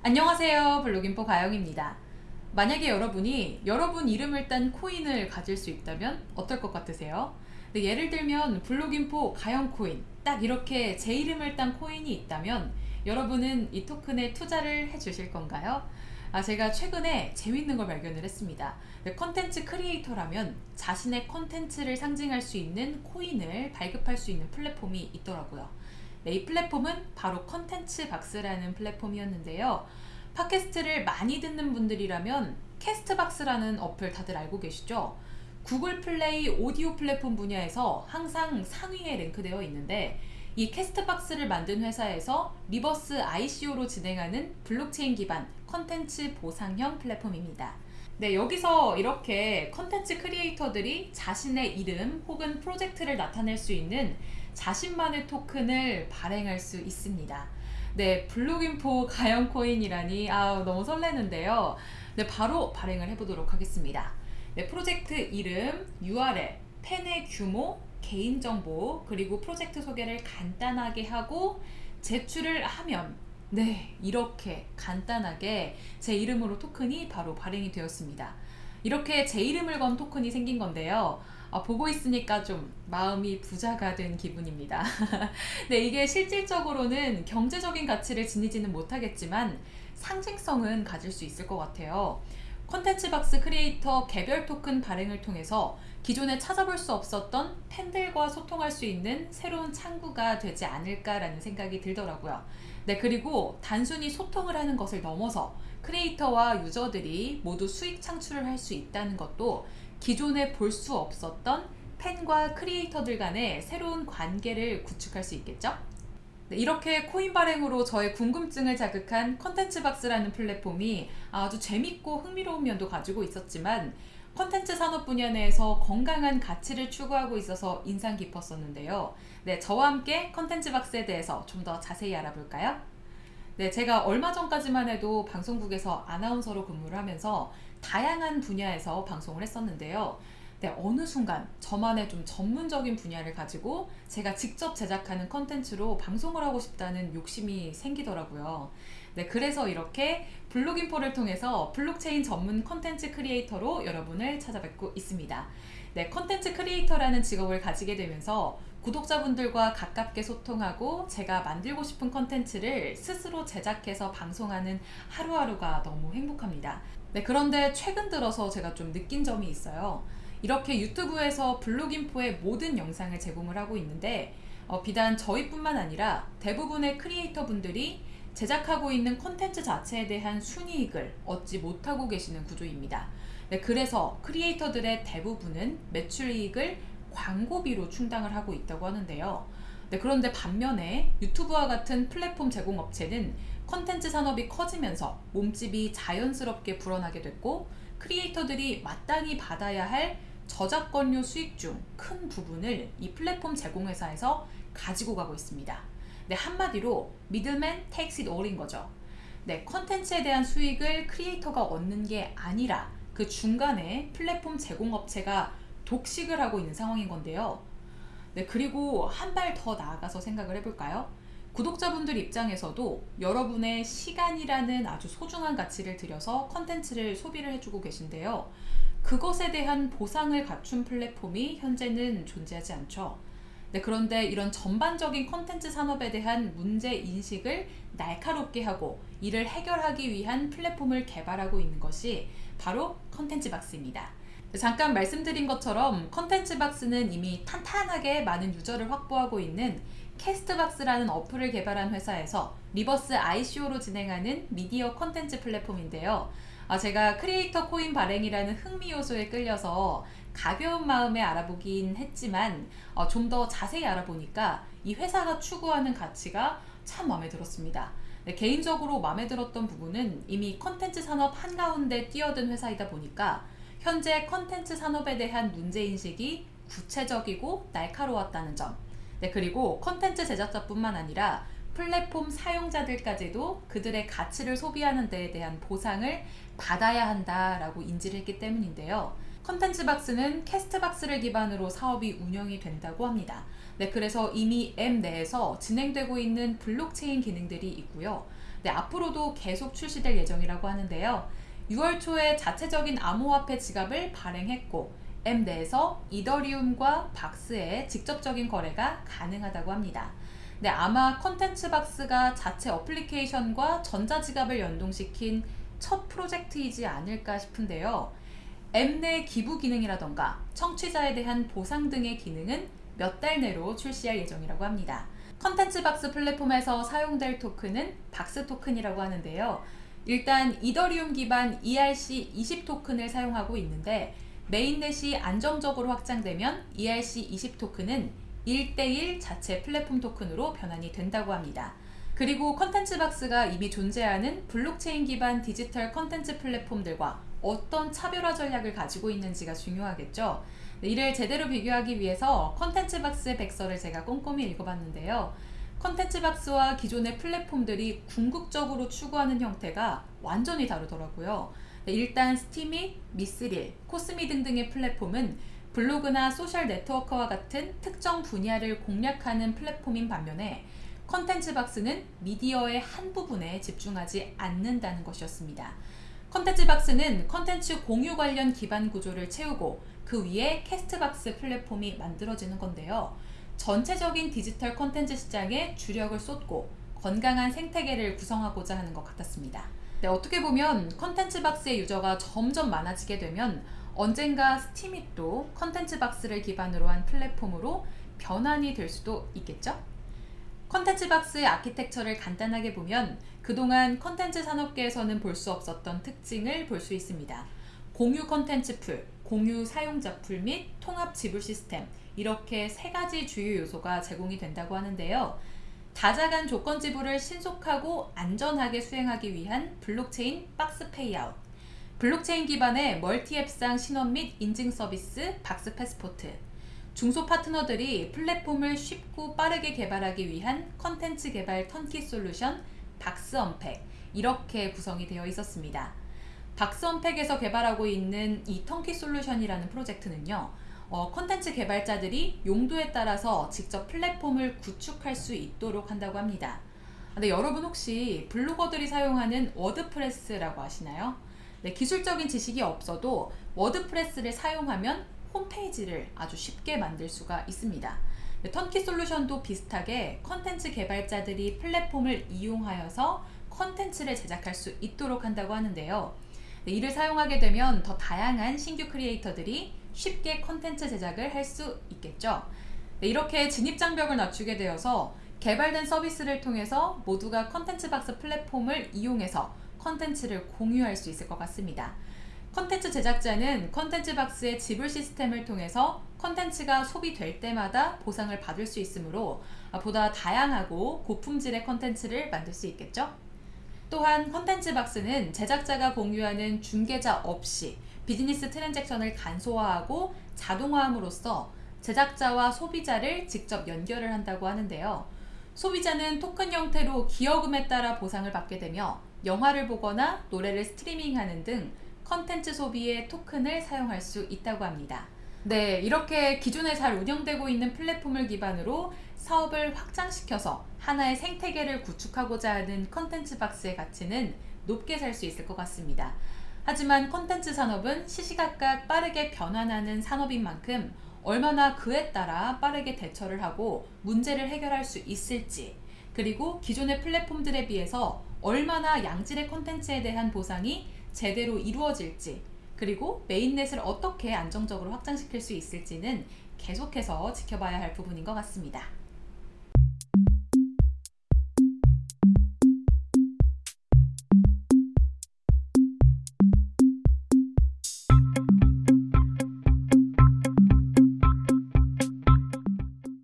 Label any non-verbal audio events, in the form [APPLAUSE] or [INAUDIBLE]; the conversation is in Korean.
안녕하세요 블록인포 가영입니다 만약에 여러분이 여러분 이름을 딴 코인을 가질 수 있다면 어떨 것 같으세요? 네, 예를 들면 블록인포 가영 코인 딱 이렇게 제 이름을 딴 코인이 있다면 여러분은 이 토큰에 투자를 해 주실 건가요? 아, 제가 최근에 재밌는 걸 발견을 했습니다 네, 컨텐츠 크리에이터라면 자신의 컨텐츠를 상징할 수 있는 코인을 발급할 수 있는 플랫폼이 있더라고요 네, 이 플랫폼은 바로 컨텐츠 박스라는 플랫폼이었는데요. 팟캐스트를 많이 듣는 분들이라면 캐스트박스라는 어플 다들 알고 계시죠? 구글 플레이 오디오 플랫폼 분야에서 항상 상위에 랭크되어 있는데 이 캐스트박스를 만든 회사에서 reverse ICO로 진행하는 블록체인 기반 컨텐츠 보상형 플랫폼입니다. 네, 여기서 이렇게 컨텐츠 크리에이터들이 자신의 이름 혹은 프로젝트를 나타낼 수 있는 자신만의 토큰을 발행할 수 있습니다. 네, 블록인포 가영코인이라니 아 너무 설레는데요. 네, 바로 발행을 해보도록 하겠습니다. 네, 프로젝트 이름, URL, 팬의 규모, 개인정보, 그리고 프로젝트 소개를 간단하게 하고 제출을 하면 네, 이렇게 간단하게 제 이름으로 토큰이 바로 발행이 되었습니다. 이렇게 제 이름을 건 토큰이 생긴 건데요. 아, 보고 있으니까 좀 마음이 부자가 된 기분입니다. [LAUGHS] 네, 이게 실질적으로는 경제적인 가치를 지니지는 못하겠지만 상징성은 가질 수 있을 것 같아요. 콘텐츠 박스 크리에이터 개별 토큰 발행을 통해서 기존에 찾아볼 수 없었던 팬들과 소통할 수 있는 새로운 창구가 되지 않을까라는 생각이 들더라고요. 네, 그리고 단순히 소통을 하는 것을 넘어서 크리에이터와 유저들이 모두 수익 창출을 할 수 있다는 것도 기존에 볼 수 없었던 팬과 크리에이터들 간의 새로운 관계를 구축할 수 있겠죠? 네, 이렇게 코인 발행으로 저의 궁금증을 자극한 컨텐츠 박스라는 플랫폼이 아주 재밌고 흥미로운 면도 가지고 있었지만 컨텐츠 산업 분야 내에서 건강한 가치를 추구하고 있어서 인상 깊었었는데요. 네, 저와 함께 컨텐츠 박스에 대해서 좀 더 자세히 알아볼까요? 네, 제가 얼마 전까지만 해도 방송국에서 아나운서로 근무를 하면서 다양한 분야에서 방송을 했었는데요. 네, 어느 순간 저만의 좀 전문적인 분야를 가지고 제가 직접 제작하는 컨텐츠로 방송을 하고 싶다는 욕심이 생기더라고요. 네, 그래서 이렇게 블록인포를 통해서 블록체인 전문 컨텐츠 크리에이터로 여러분을 찾아뵙고 있습니다. 네, 컨텐츠 크리에이터라는 직업을 가지게 되면서 구독자분들과 가깝게 소통하고 제가 만들고 싶은 컨텐츠를 스스로 제작해서 방송하는 하루하루가 너무 행복합니다. 네, 그런데 최근 들어서 제가 좀 느낀 점이 있어요. 이렇게 유튜브에서 블록인포의 모든 영상을 제공을 하고 있는데 어, 비단 저희뿐만 아니라 대부분의 크리에이터 분들이 제작하고 있는 컨텐츠 자체에 대한 순이익을 얻지 못하고 계시는 구조입니다. 네, 그래서 크리에이터들의 대부분은 매출이익을 광고비로 충당을 하고 있다고 하는데요. 네, 그런데 반면에 유튜브와 같은 플랫폼 제공업체는 컨텐츠 산업이 커지면서 몸집이 자연스럽게 불어나게 됐고 크리에이터들이 마땅히 받아야 할 저작권료 수익 중 큰 부분을 이 플랫폼 제공회사에서 가지고 가고 있습니다. 네, 한마디로 middleman takes it all인 거죠. 네, 컨텐츠에 대한 수익을 크리에이터가 얻는 게 아니라 그 중간에 플랫폼 제공업체가 독식을 하고 있는 상황인 건데요. 네, 그리고 한 발 더 나아가서 생각을 해볼까요? 구독자분들 입장에서도 여러분의 시간이라는 아주 소중한 가치를 들여서 컨텐츠를 소비를 해주고 계신데요. 그것에 대한 보상을 갖춘 플랫폼이 현재는 존재하지 않죠. 네, 그런데 이런 전반적인 컨텐츠 산업에 대한 문제 인식을 날카롭게 하고 이를 해결하기 위한 플랫폼을 개발하고 있는 것이 바로 컨텐츠 박스입니다. 잠깐 말씀드린 것처럼 컨텐츠 박스는 이미 탄탄하게 많은 유저를 확보하고 있는 캐스트박스라는 어플을 개발한 회사에서 reverse ICO로 진행하는 미디어 컨텐츠 플랫폼인데요. 아, 제가 크리에이터 코인 발행이라는 흥미 요소에 끌려서 가벼운 마음에 알아보긴 했지만 어, 좀 더 자세히 알아보니까 이 회사가 추구하는 가치가 참 마음에 들었습니다. 네, 개인적으로 마음에 들었던 부분은 이미 컨텐츠 산업 한가운데 뛰어든 회사이다 보니까 현재 컨텐츠 산업에 대한 문제인식이 구체적이고 날카로웠다는 점 네, 그리고 컨텐츠 제작자뿐만 아니라 플랫폼 사용자들까지도 그들의 가치를 소비하는 데에 대한 보상을 받아야 한다라고 인지를 했기 때문인데요. 컨텐츠 박스는 캐스트 박스를 기반으로 사업이 운영이 된다고 합니다. 네, 그래서 이미 앱 내에서 진행되고 있는 블록체인 기능들이 있고요. 네, 앞으로도 계속 출시될 예정이라고 하는데요. 6월 초에 자체적인 암호화폐 지갑을 발행했고 앱 내에서 이더리움과 박스의 직접적인 거래가 가능하다고 합니다. 네, 아마 컨텐츠 박스가 자체 어플리케이션과 전자지갑을 연동시킨 첫 프로젝트이지 않을까 싶은데요. 앱 내 기부 기능이라던가 청취자에 대한 보상 등의 기능은 몇 달 내로 출시할 예정이라고 합니다. 컨텐츠 박스 플랫폼에서 사용될 토큰은 박스 토큰이라고 하는데요. 일단 이더리움 기반 ERC20 토큰을 사용하고 있는데 mainnet이 안정적으로 확장되면 ERC20 토큰은 1대1 자체 플랫폼 토큰으로 변환이 된다고 합니다. 그리고 컨텐츠 박스가 이미 존재하는 블록체인 기반 디지털 컨텐츠 플랫폼들과 어떤 차별화 전략을 가지고 있는지가 중요하겠죠. 네, 이를 제대로 비교하기 위해서 컨텐츠 박스의 백서를 제가 꼼꼼히 읽어봤는데요. 컨텐츠 박스와 기존의 플랫폼들이 궁극적으로 추구하는 형태가 완전히 다르더라고요. 네, 일단 스팀잇, 미스릴, 코스미 등등의 플랫폼은 블로그나 소셜 네트워크와 같은 특정 분야를 공략하는 플랫폼인 반면에 컨텐츠 박스는 미디어의 한 부분에 집중하지 않는다는 것이었습니다. 컨텐츠 박스는 컨텐츠 공유 관련 기반 구조를 채우고 그 위에 캐스트박스 플랫폼이 만들어지는 건데요. 전체적인 디지털 컨텐츠 시장에 주력을 쏟고 건강한 생태계를 구성하고자 하는 것 같았습니다. 네, 어떻게 보면 컨텐츠 박스의 유저가 점점 많아지게 되면 언젠가 스팀잇도 컨텐츠 박스를 기반으로 한 플랫폼으로 변환이 될 수도 있겠죠? 컨텐츠 박스의 아키텍처를 간단하게 보면 그동안 컨텐츠 산업계에서는 볼 수 없었던 특징을 볼 수 있습니다. 공유 컨텐츠 풀, 공유 사용자 풀 및 통합 지불 시스템 이렇게 세 가지 주요 요소가 제공이 된다고 하는데요. 다자 간 조건 지불을 신속하고 안전하게 수행하기 위한 블록체인 박스 페이아웃 블록체인 기반의 multi-app 상 신원 및 인증 서비스 박스 패스포트 중소 파트너들이 플랫폼을 쉽고 빠르게 개발하기 위한 컨텐츠 개발 턴키 솔루션 박스 언팩 이렇게 구성이 되어 있었습니다. 박스 언팩에서 개발하고 있는 이 턴키 솔루션이라는 프로젝트는요. 어, 컨텐츠 개발자들이 용도에 따라서 직접 플랫폼을 구축할 수 있도록 한다고 합니다. 근데 여러분 혹시 블로거들이 사용하는 워드프레스라고 아시나요? 네, 기술적인 지식이 없어도 워드프레스를 사용하면 홈페이지를 아주 쉽게 만들 수가 있습니다. 네, 턴키 솔루션도 비슷하게 컨텐츠 개발자들이 플랫폼을 이용하여서 컨텐츠를 제작할 수 있도록 한다고 하는데요. 네, 이를 사용하게 되면 더 다양한 신규 크리에이터들이 쉽게 컨텐츠 제작을 할 수 있겠죠. 네, 이렇게 진입장벽을 낮추게 되어서 개발된 서비스를 통해서 모두가 컨텐츠 박스 플랫폼을 이용해서 컨텐츠를 공유할 수 있을 것 같습니다. 컨텐츠 제작자는 컨텐츠 박스의 지불 시스템을 통해서 컨텐츠가 소비될 때마다 보상을 받을 수 있으므로 보다 다양하고 고품질의 컨텐츠를 만들 수 있겠죠? 또한 컨텐츠 박스는 제작자가 공유하는 중개자 없이 비즈니스 transaction을 간소화하고 자동화함으로써 제작자와 소비자를 직접 연결을 한다고 하는데요. 소비자는 토큰 형태로 기여금에 따라 보상을 받게 되며 영화를 보거나 노래를 스트리밍하는 등 컨텐츠 소비에 토큰을 사용할 수 있다고 합니다. 네, 이렇게 기존에 잘 운영되고 있는 플랫폼을 기반으로 사업을 확장시켜서 하나의 생태계를 구축하고자 하는 컨텐츠 박스의 가치는 높게 살 수 있을 것 같습니다. 하지만 컨텐츠 산업은 시시각각 빠르게 변환하는 산업인 만큼 얼마나 그에 따라 빠르게 대처를 하고 문제를 해결할 수 있을지 그리고 기존의 플랫폼들에 비해서 얼마나 양질의 컨텐츠에 대한 보상이 제대로 이루어질지 그리고 메인넷을 어떻게 안정적으로 확장시킬 수 있을지는 계속해서 지켜봐야 할 부분인 것 같습니다.